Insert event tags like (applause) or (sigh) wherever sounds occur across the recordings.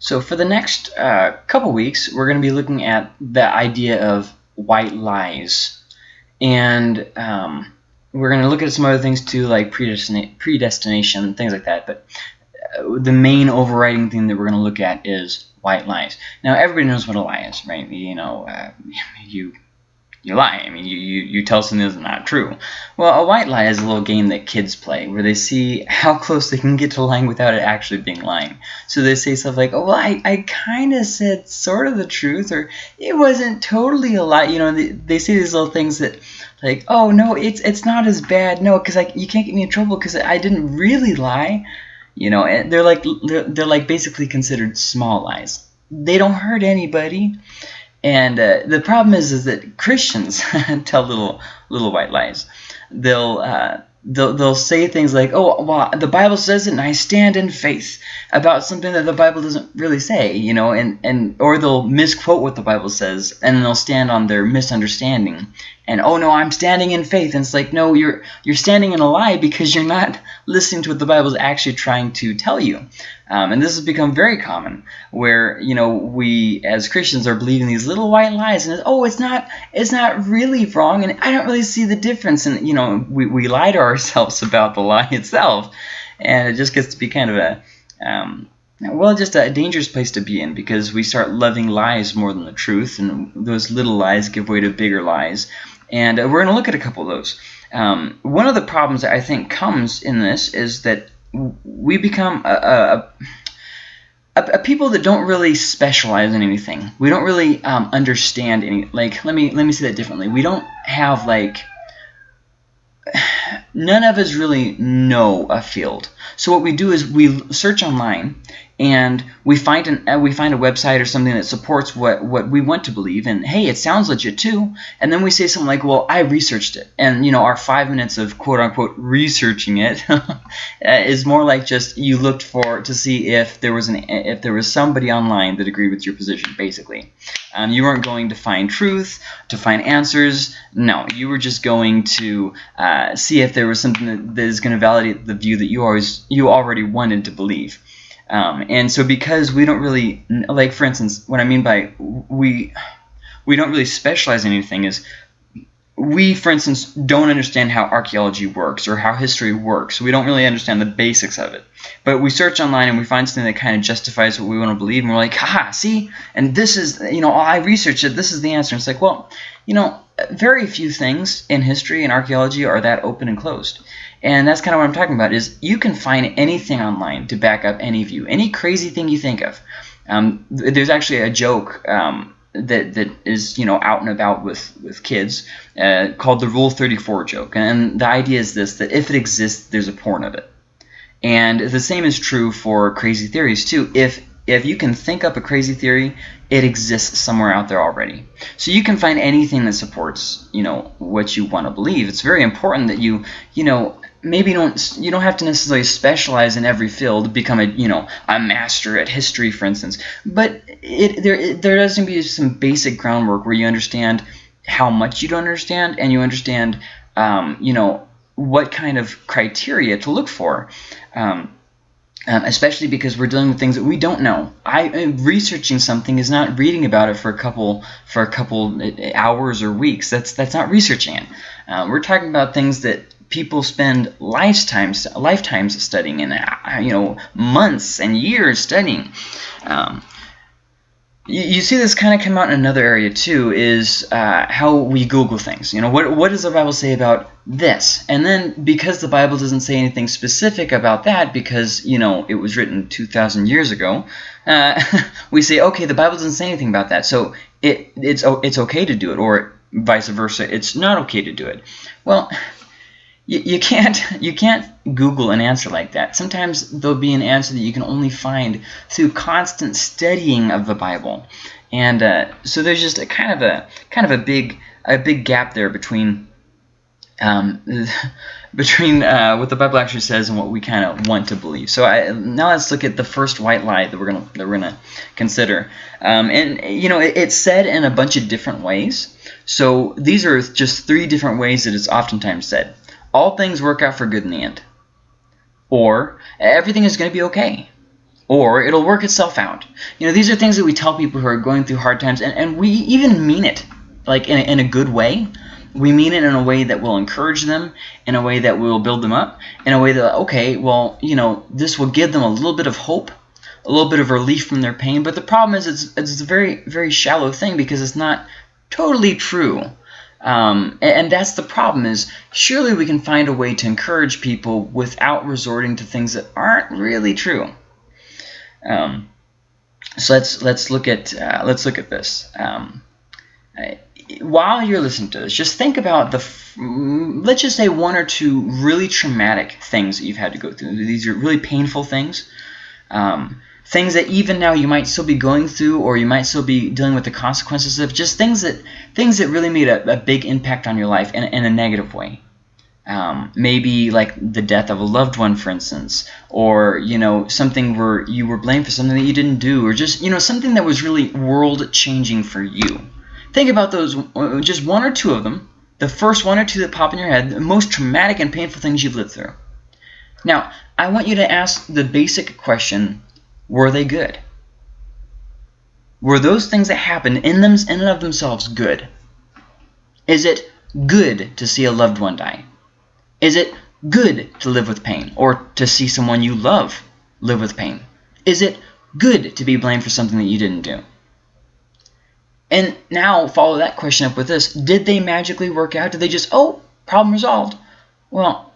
So for the next uh, couple weeks, we're going to be looking at the idea of white lies. And um, we're going to look at some other things too, like predestina predestination, things like that. But uh, the main overriding thing that we're going to look at is white lies. Now, everybody knows what a lie is, right? You know, uh, (laughs) you you lie. I mean, you, you, you tell something that's not true. Well, a white lie is a little game that kids play where they see how (laughs) close they can get to lying without it actually being lying. So they say stuff like, oh, well, I, I kind of said sort of the truth or it wasn't totally a lie. You know, they, they say these little things that like, oh, no, it's it's not as bad. No, because like, you can't get me in trouble because I didn't really lie. You know, and they're like they're, they're like basically considered small lies. They don't hurt anybody and uh, the problem is, is that Christians (laughs) tell little little white lies. They'll uh, they'll they'll say things like, "Oh, well, the Bible says it, and I stand in faith," about something that the Bible doesn't really say, you know, and and or they'll misquote what the Bible says, and they'll stand on their misunderstanding. And oh no, I'm standing in faith, and it's like, no, you're you're standing in a lie because you're not (laughs) listening to what the Bible is actually trying to tell you. Um, and this has become very common, where you know we as Christians are believing these little white lies, and oh, it's not it's not really wrong, and I don't really see the difference. And you know, we we lie to (laughs) ourselves about the lie itself, and it just gets to be kind of a um, well, just a dangerous place to be in because we start loving lies more than the truth, and those little lies give way to bigger lies. And uh, we're going to look at a couple of those. Um, one of the problems that I think comes in this is that we become a, a, a, people that don't really specialize in anything. We don't really um, understand any. Like, let me let me say that differently. We don't have like. (sighs) None of us really know a field. So what we do is we search online and we find an uh, we find a website or something that supports what what we want to believe and hey it sounds legit too. And then we say something like well I researched it. And you know our five minutes of quote unquote researching it (laughs) uh, more like just you looked for to see if there was an if there was somebody online that agreed with your position basically. Um, you weren't going to find truth to find answers. No you were just going to uh, see if there was something that, that is going to validate the view that you always you already wanted to believe um, and so because we don't really, like for instance, what I mean by we, we don't really specialize in anything is we, for instance, don't understand how archaeology works or how history works. We don't really understand the basics of it. But we search online and we find something that kind of justifies what we want to believe, and we're like, haha, see? And this is, you know, I researched it. This is the answer. And it's like, well, you know, very few things in history and archaeology are that open and closed. And that's kind of what I'm talking about is you can find anything online to back up any view, any crazy thing you think of. Um, there's actually a joke um, that that is you know out and about with with kids uh, called the Rule 34 joke, and the idea is this: that if it exists, there's a porn of it. And the same is true for crazy theories too. If if you can think up a crazy theory, it exists somewhere out there already. So you can find anything that supports, you know, what you want to believe. It's very important that you, you know, maybe don't you don't have to necessarily specialize in every field to become a you know a master at history for instance but it there it, there does need to be some basic groundwork where you understand how much you don't understand and you understand um, you know what kind of criteria to look for um, um, especially because we're dealing with things that we don't know. I uh, researching something is not reading about it for a couple for a couple uh, hours or weeks. That's that's not researching it. Uh, we're talking about things that people spend lifetimes lifetimes studying and uh, you know months and years studying. Um, you, see this kind of come out in another area too is uh, how we Google things. You know, what what does the Bible say about this? And then because the Bible doesn't say anything specific about that, because you know it was written two thousand years ago, uh, (laughs) we say okay, the Bible doesn't say anything about that, so it it's it's okay to do it, or vice versa, it's not okay to do it. Well you, you can't (laughs) you can't Google an answer like that. Sometimes there'll be an answer that you can only find through constant studying of the Bible, and uh, so there's just a kind of a kind of a big a big gap there between um, (laughs) between uh, what the Bible actually says and what we kind of want to believe. So I, now let's look at the first white lie that we're gonna that we're gonna consider. Um, and you know it, it's said in a bunch of different ways. So these are just three different ways that it's oftentimes said all things work out for good in the end. Or everything is going to be okay. or it'll work itself out. You know, these are things that we tell people who are going through hard times, and, and we even mean it, like in a, in a good way. We mean it in a way that will encourage them, in a way that will build them up, in a way that, okay, well, you know, this will give them a little bit of hope, a little bit of relief from their pain. But the problem is it's, it's a very, very shallow thing because it's not totally true. Um, and, that's the problem is surely we can find a way to encourage people without resorting to things that aren't really true. Um, so let's let's look at uh, let's look at this. Um, while you're listening to this, just think about the let's just say one or two really traumatic things that you've had to go through. These are really painful things. Um, things that even now you might still be going through or you might still be dealing with the consequences of just things that things that really made a, a big impact on your life in, in a negative way um, maybe like the death of a loved one, for instance, or you know something where you were blamed for something that you didn't do, or just you know something that was really world changing for you. Think about those, uh, just one or two of them, the first one or two that pop in your head, the most traumatic and painful things you've lived through. Now, I want you to ask the basic question: Were they good? Were those things that happened in them in and of themselves good? Is it good to see a loved one die? Is it good to live with pain or to see someone you love live with pain? Is it good to be blamed for something that you didn't do? And now follow that question up with this. Did they magically work out? Did they just, oh, problem resolved? Well,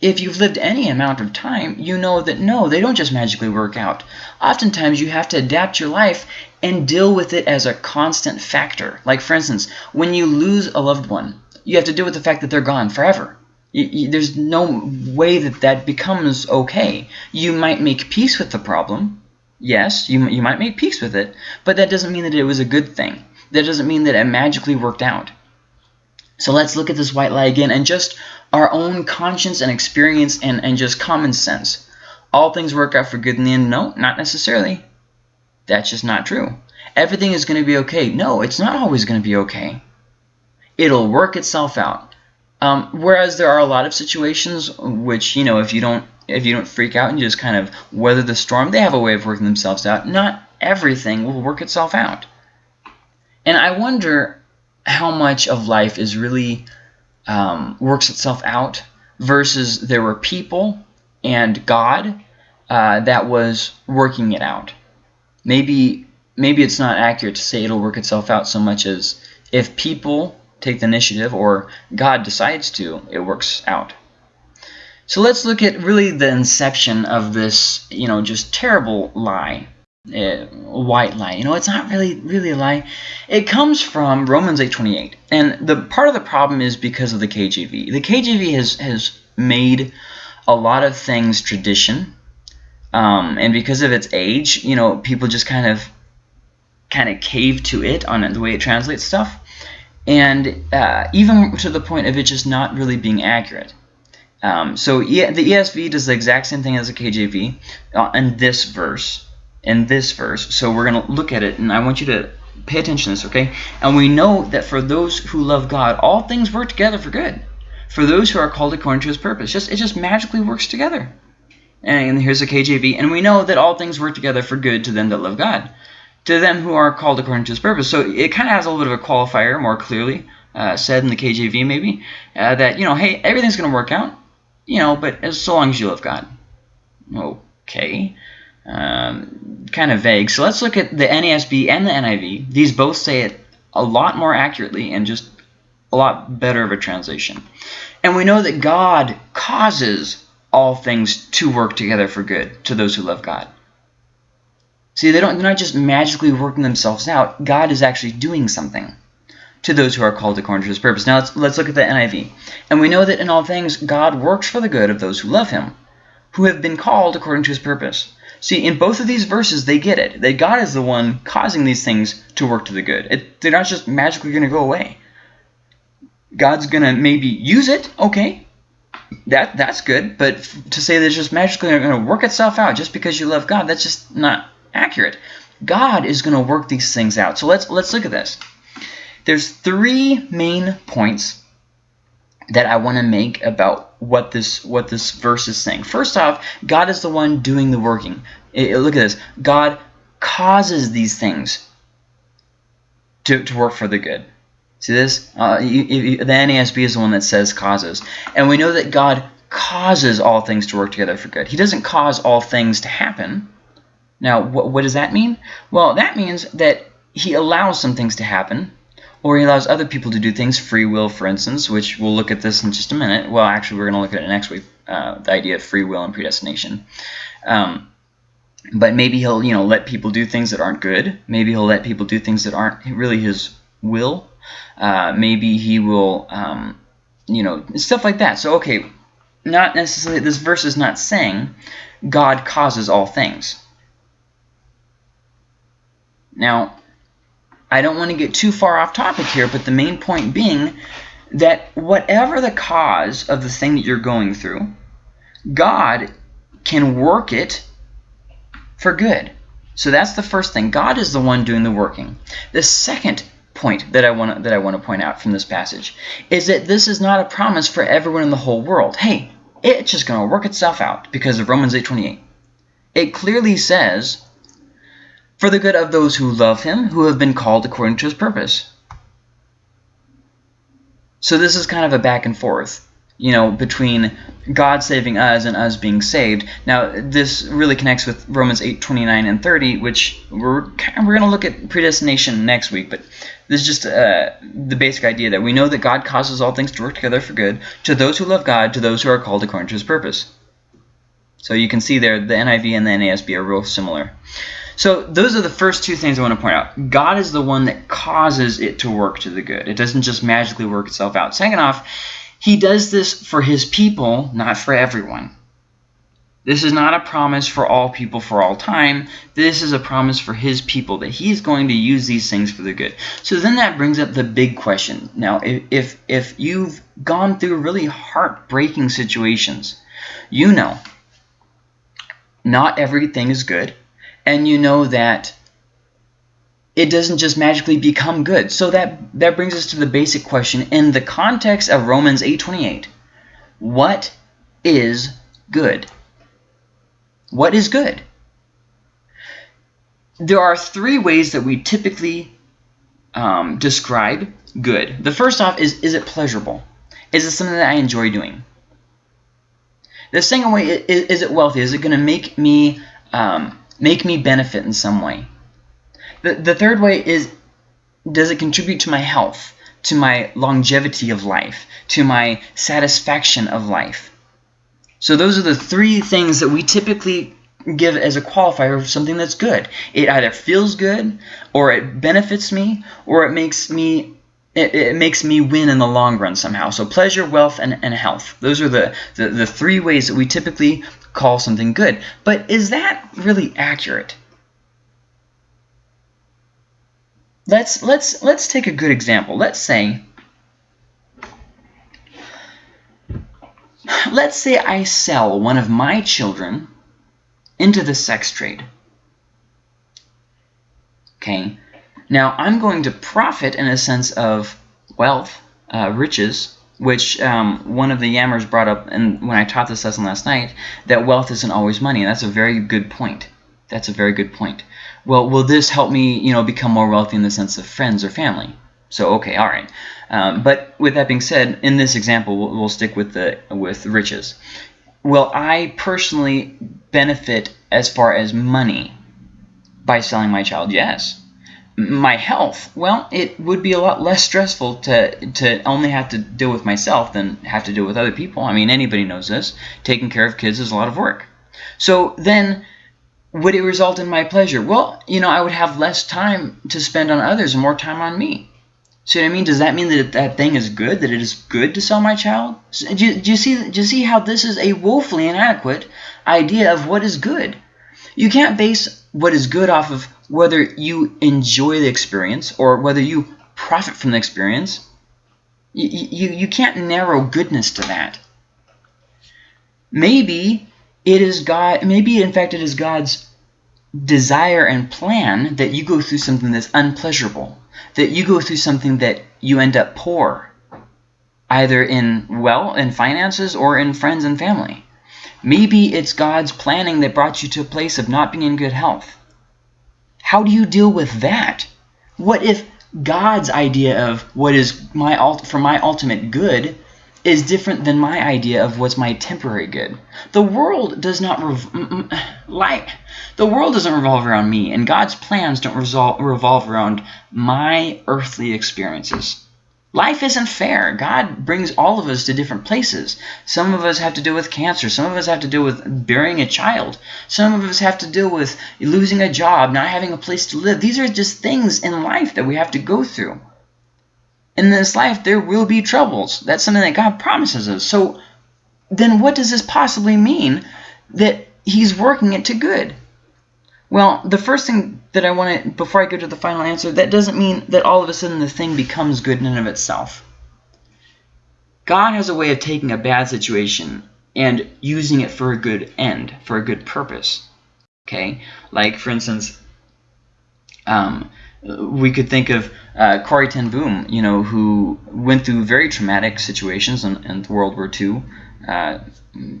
if you've lived any amount of time, you know that no, they don't just magically work out. Oftentimes, you have to adapt your life and deal with it as a constant factor. Like, for instance, when you lose a loved one, you have to deal with the fact that they're gone forever. You, you, there's no way that that becomes okay. You might make peace with the problem. Yes, you, you might make peace with it, but that doesn't mean that it was a good thing. That doesn't mean that it magically worked out. So let's look at this white lie again and just our own conscience and experience and, and just common sense. All things work out for good in the end? No, not necessarily. That's just not true. Everything is going to be okay. No, it's not always going to be okay. It'll work itself out. Um, whereas there are a lot of situations which, you know, if you don't if you don't freak out and you just kind of weather the storm, they have a way of working themselves out. Not everything will work itself out. And I wonder how much of life is really um, works itself out versus there were people and God uh, that was working it out. Maybe maybe it's not accurate to say it'll work itself out so much as if people take the initiative or God decides to, it works out. So let's look at really the inception of this, you know, just terrible lie, uh, white lie. You know, it's not really really a lie. It comes from Romans 8:28, and the part of the problem is because of the KJV. The KJV has has made a lot of things tradition, um, and because of its age, you know, people just kind of kind of cave to it on the way it translates stuff and uh, even to the point of it just not really being accurate. Um, so the ESV does the exact same thing as the KJV uh, in this verse. In this verse, so we're going to look at it, and I want you to pay attention to this, okay? And we know that for those who love God, all things work together for good. For those who are called according to His purpose, just it just magically works together. And here's the KJV, and we know that all things work together for good to them that love God to them who are called according to his purpose. So it kind of has a little bit of a qualifier, more clearly uh, said in the KJV maybe, uh, that, you know, hey, everything's going to work out, you know, but as so long as you love God. Okay. Um, kind of vague. So let's look at the NASB and the NIV. These both say it a lot more accurately and just a lot better of a translation. And we know that God causes all things to work together for good to those who love God. See, they don't, they're not just magically working themselves out. God is actually doing something to those who are called according to his purpose. Now let's, let's look at the NIV. And we know that in all things, God works for the good of those who love him, who have been called according to his purpose. See, in both of these verses, they get it. That God is the one causing these things to work to the good. It, they're not just magically going to go away. God's going to maybe use it, okay. That That's good, but to say that it's just magically going to work itself out just because you love God, that's just not accurate. God is going to work these things out. So let's let's look at this. There's three main points that I want to make about what this what this verse is saying. First off, God is the one doing the working. It, look at this. God causes these things to, to work for the good. See this? Uh, you, you, the NASB is the one that says causes. And we know that God causes all things to work together for good. He doesn't cause all things to happen. Now, what, what does that mean? Well, that means that he allows some things to happen, or he allows other people to do things, free will, for instance, which we'll look at this in just a minute. Well, actually, we're going to look at it next week, uh, the idea of free will and predestination. Um, but maybe he'll, you know, let people do things that aren't good. Maybe he'll let people do things that aren't really his will. Uh, maybe he will, um, you know, stuff like that. So, okay, not necessarily, this verse is not saying God causes all things. Now, I don't want to get too far off topic here, but the main point being that whatever the cause of the thing that you're going through, God can work it for good. So that's the first thing. God is the one doing the working. The second point that I want to, that I want to point out from this passage is that this is not a promise for everyone in the whole world. Hey, it's just going to work itself out because of Romans 8:28. It clearly says, "For the good of those who love him, who have been called according to his purpose." So this is kind of a back and forth you know, between God saving us and us being saved. Now, this really connects with Romans 8, 29 and 30, which we're, we're going to look at predestination next week, but this is just uh, the basic idea that we know that God causes all things to work together for good to those who love God, to those who are called according to his purpose. So you can see there the NIV and the NASB are real similar. So those are the first two things I want to point out. God is the one that causes it to work to the good. It doesn't just magically work itself out. Second off, he does this for his people, not for everyone. This is not a promise for all people for all time. This is a promise for his people that he's going to use these things for the good. So then that brings up the big question. Now, if, if, if you've gone through really heartbreaking situations, you know not everything is good. And you know that it doesn't just magically become good. So that, that brings us to the basic question. In the context of Romans 8.28, what is good? What is good? There are three ways that we typically um, describe good. The first off is, is it pleasurable? Is it something that I enjoy doing? The second way is, is it wealthy? Is it going to make me um, make me benefit in some way? The, the third way is, does it contribute to my health, to my longevity of life, to my satisfaction of life? So those are the three things that we typically give as a qualifier of something that's good. It either feels good, or it benefits me, or it makes me it, it, makes me win in the long run somehow. So pleasure, wealth, and, and health. Those are the, the, the three ways that we typically call something good. But is that really accurate? Let's let's let's take a good example. Let's say let's say I sell one of my children into the sex trade. Okay. Now I'm going to profit in a sense of wealth, uh, riches, which um, one of the yammers brought up and when I taught this lesson last night, that wealth isn't always money. And that's a very good point. That's a very good point well, will this help me, you know, become more wealthy in the sense of friends or family? So, okay, all right. Um, but with that being said, in this example, we'll, we'll stick with the with riches. Will I personally benefit as far as money by selling my child? Yes. My health, well, it would be a lot less stressful to, to only have to deal with myself than have to deal with other people. I mean, anybody knows this. Taking care of kids is a lot of work. So then would it result in my pleasure? Well, you know, I would have less time to spend on others and more time on me. See what I mean? Does that mean that that thing is good, that it is good to sell my child? Do you, do you, see, do you see how this is a woefully inadequate idea of what is good? You can't base what is good off of whether you enjoy the experience or whether you profit from the experience. You, you, you can't narrow goodness to that. Maybe it is God, maybe in fact it is God's desire and plan that you go through something that's unpleasurable, that you go through something that you end up poor. either in well in finances or in friends and family. Maybe it's God's planning that brought you to a place of not being in good health. How do you deal with that? What if God's idea of what is my for my ultimate good is different than my idea of what's my temporary good. The world does not (sighs) like the world doesn't revolve around me, and God's plans don't revolve around my earthly experiences. Life isn't fair. God brings all of us to different places. Some of us have to deal with cancer. Some of us have to deal with burying a child. Some of us have to deal with losing a job, not having a place to live. These are just things in life that we have to go through in this life there will be troubles. That's something that God promises us. So then what does this possibly mean that he's working it to good? Well, the first thing that I want to, before I go to the final answer, that doesn't mean that all of a sudden the thing becomes good in and of itself. God has a way of taking a bad situation and using it for a good end, for a good purpose. Okay? Like, for instance, um, we could think of uh, Corrie ten Boom, you know, who went through very traumatic situations in, in World War II uh,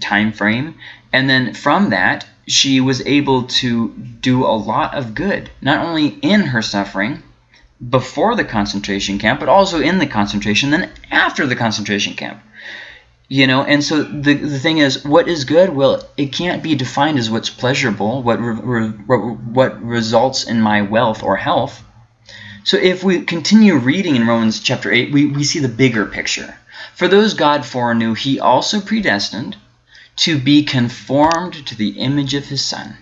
time frame, and then from that she was able to do a lot of good, not only in her suffering before the concentration camp, but also in the concentration, then after the concentration camp. You know, and so the, the thing is, what is good? Well, it can't be defined as what's pleasurable, what, re, what results in my wealth or health so if we continue reading in Romans chapter 8, we, we see the bigger picture. For those God foreknew, he also predestined to be conformed to the image of his Son,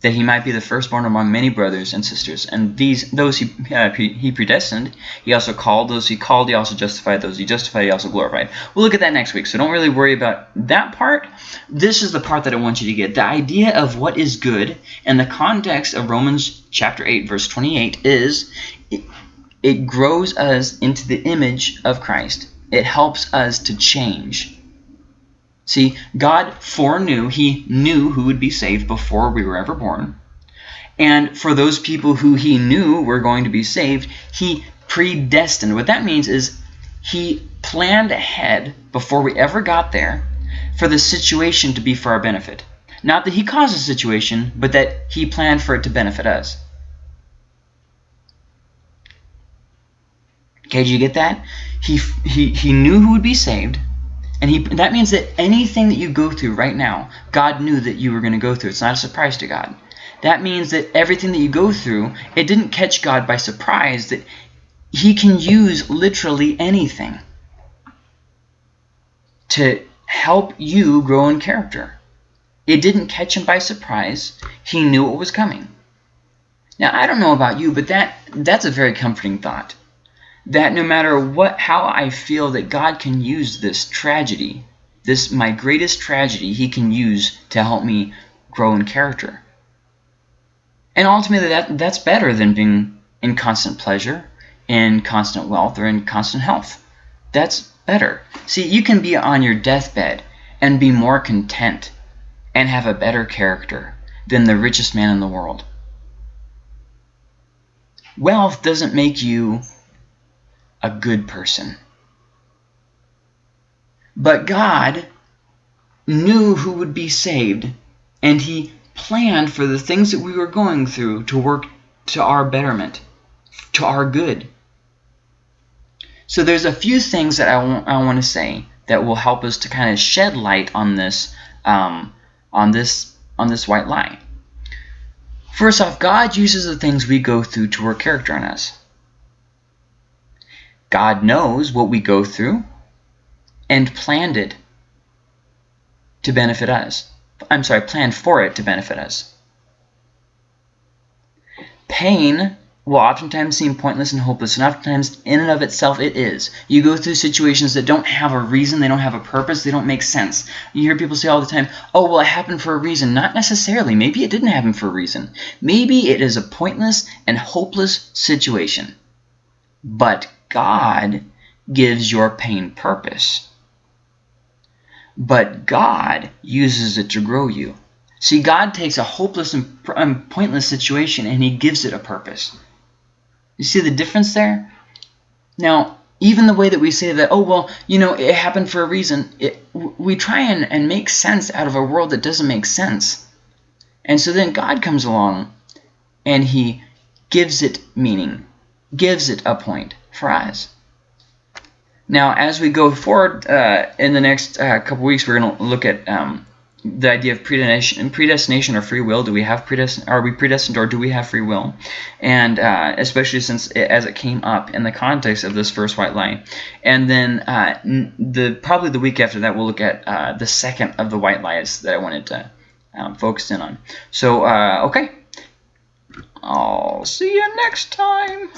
that he might be the firstborn among many brothers and sisters. And these those he, uh, he predestined, he also called. Those he called, he also justified. Those he justified, he also glorified. We'll look at that next week, so don't really worry about that part. This is the part that I want you to get. The idea of what is good and the context of Romans chapter 8, verse 28 is it, it grows us into the image of Christ. It helps us to change. See, God foreknew, He knew who would be saved before we were ever born. And for those people who He knew were going to be saved, He predestined. What that means is He planned ahead before we ever got there for the situation to be for our benefit. Not that He caused the situation, but that He planned for it to benefit us. Okay, did you get that? He, he, he knew who would be saved and he, that means that anything that you go through right now, God knew that you were going to go through. It's not a surprise to God. That means that everything that you go through, it didn't catch God by surprise, that he can use literally anything to help you grow in character. It didn't catch him by surprise. He knew what was coming. Now, I don't know about you, but that that's a very comforting thought that no matter what how I feel that God can use this tragedy, this my greatest tragedy, he can use to help me grow in character. And ultimately that that's better than being in constant pleasure, in constant wealth, or in constant health. That's better. See, you can be on your deathbed and be more content and have a better character than the richest man in the world. Wealth doesn't make you a good person. But God knew who would be saved, and he planned for the things that we were going through to work to our betterment, to our good. So there's a few things that I want, I want to say that will help us to kind of shed light on this um, on this on this white lie. First off, God uses the things we go through to work character on us. God knows what we go through and planned it to benefit us. I'm sorry, planned for it to benefit us. Pain will oftentimes seem pointless and hopeless, and oftentimes in and of itself it is. You go through situations that don't have a reason, they don't have a purpose, they don't make sense. You hear people say all the time, oh, well, it happened for a reason. Not necessarily. Maybe it didn't happen for a reason. Maybe it is a pointless and hopeless situation. But God gives your pain purpose. But God uses it to grow you. See, God takes a hopeless and pointless situation and he gives it a purpose. You see the difference there? Now, even the way that we say that, oh, well, you know, it happened for a reason, it, we try and, and make sense out of a world that doesn't make sense. And so then God comes along and he gives it meaning, gives it a point us. Now, as we go forward uh, in the next uh, couple weeks, we're going to look at um, the idea of predestination, predestination or free will. Do we have predestin? Are we predestined or do we have free will? And uh, especially since it, as it came up in the context of this first white lie, and then uh, the probably the week after that we'll look at uh, the second of the white lies that I wanted to um, focus in on. So uh, okay, I'll see you next time.